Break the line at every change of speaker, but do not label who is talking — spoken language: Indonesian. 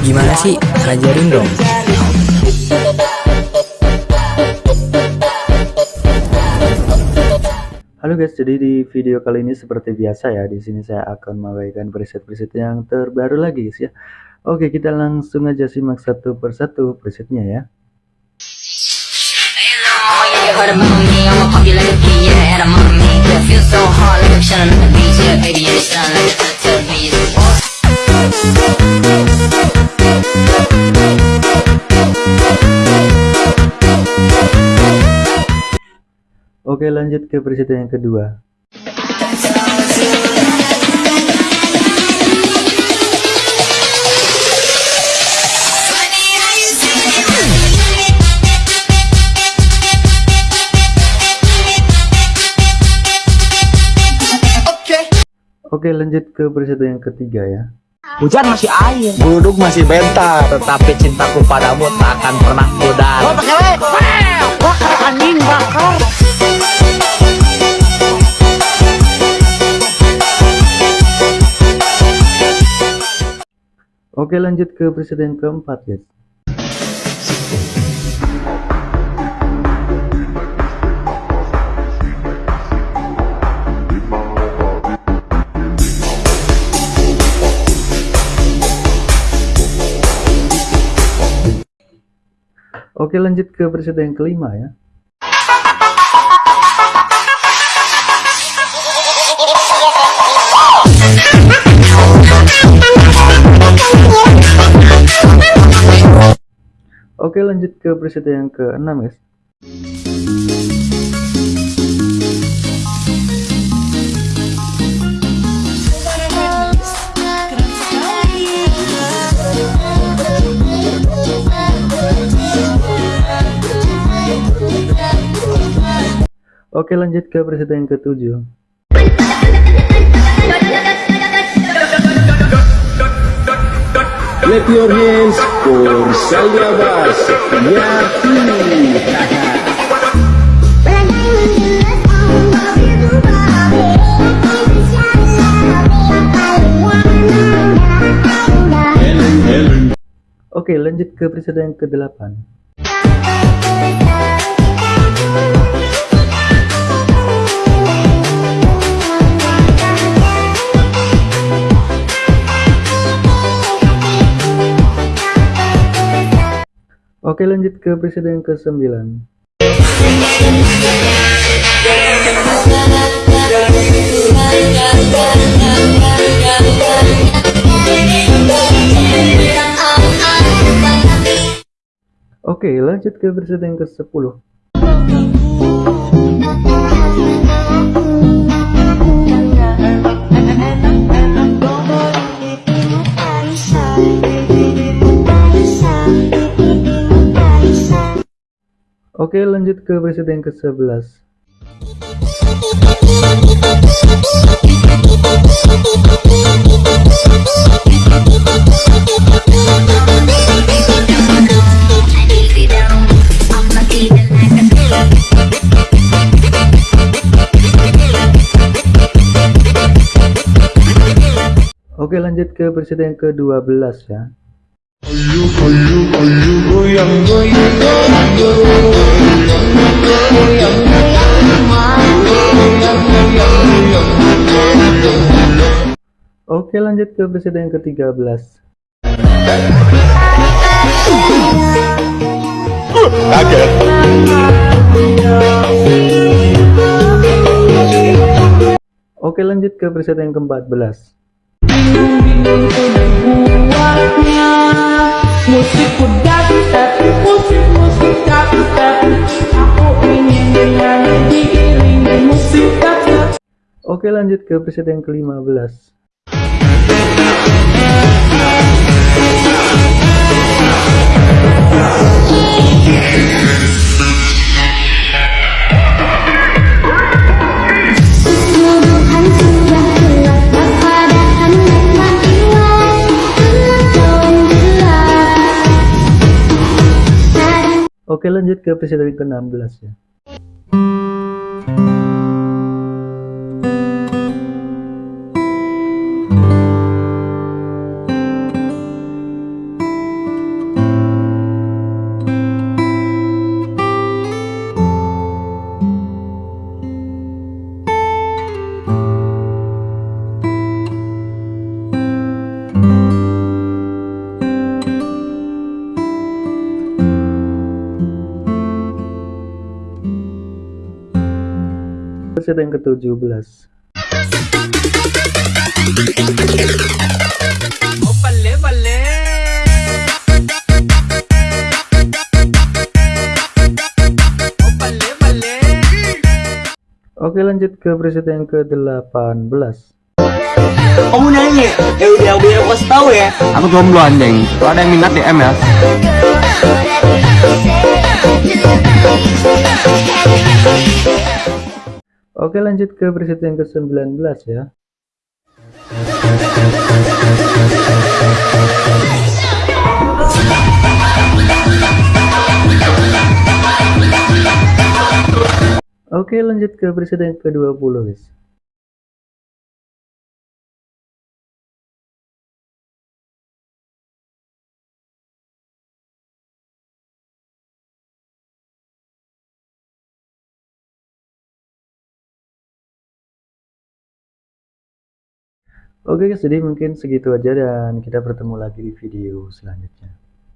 Gimana sih? Ajarin dong.
Halo guys, jadi di video kali ini seperti biasa ya, di sini saya akan membagikan preset-preset yang terbaru lagi guys ya. Oke, kita langsung aja simak satu persatu presetnya ya. Oke lanjut ke preset yang kedua. Oke lanjut ke preset yang ketiga ya
Hujan masih air,
Duduk masih bentar
tetapi cintaku padamu tak akan pernah pudar.
Oh pakai
Bakar anjing bakar.
Oke lanjut ke preset yang keempat guys Oke lanjut ke preset yang kelima ya. Oke lanjut ke preset yang ke-6 guys Oke lanjut ke preset yang ke-7
Clap your hands for Salya Bas Yati
Oke lanjut ke preset yang ke-8 Oke lanjut ke preset yang ke-9 Oke lanjut ke preset yang ke-10 Oke lanjut ke preset yang ke-11 Oke lanjut ke preset yang ke-12 ya Oke lanjut ke preset yang ke-13.
Kaget
Oke lanjut ke preset yang ke-14 Oke lanjut ke preset yang ke-15 Oke lanjut ke preset yang ke-16 ya preset yang ke-17 Oke lanjut ke preset yang ke-18
Kamu nanya, ya udah biar aku kasih tahu ya. Aku jomblo anjing. Kalau ada yang minat DM ya.
Oke lanjut ke preset yang ke-19 ya. Oke lanjut ke preset yang ke-20 guys Oke guys, jadi mungkin segitu aja dan kita bertemu lagi di video selanjutnya.